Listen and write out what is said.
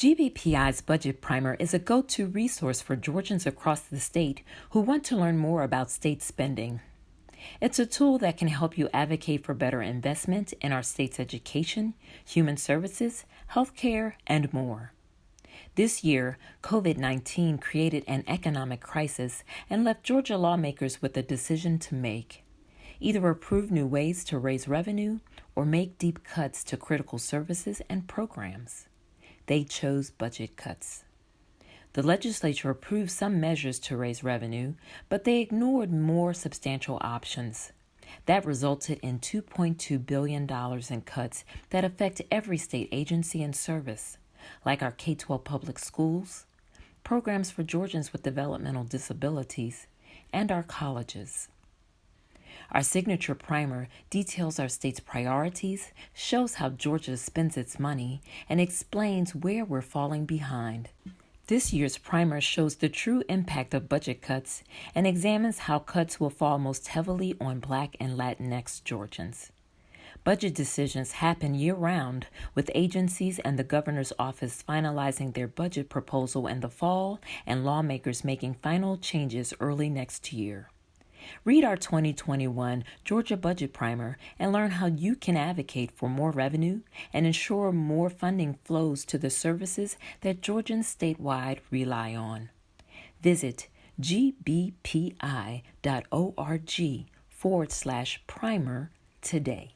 GBPI's Budget Primer is a go to resource for Georgians across the state who want to learn more about state spending. It's a tool that can help you advocate for better investment in our state's education, human services, healthcare, and more. This year, COVID 19 created an economic crisis and left Georgia lawmakers with a decision to make either approve new ways to raise revenue or make deep cuts to critical services and programs they chose budget cuts. The legislature approved some measures to raise revenue, but they ignored more substantial options. That resulted in $2.2 billion in cuts that affect every state agency and service, like our K 12 public schools, programs for Georgians with developmental disabilities, and our colleges. Our signature primer details our state's priorities, shows how Georgia spends its money, and explains where we're falling behind. This year's primer shows the true impact of budget cuts and examines how cuts will fall most heavily on Black and Latinx Georgians. Budget decisions happen year round, with agencies and the governor's office finalizing their budget proposal in the fall and lawmakers making final changes early next year. Read our 2021 Georgia Budget Primer and learn how you can advocate for more revenue and ensure more funding flows to the services that Georgians statewide rely on. Visit gbpi.org forward slash primer today.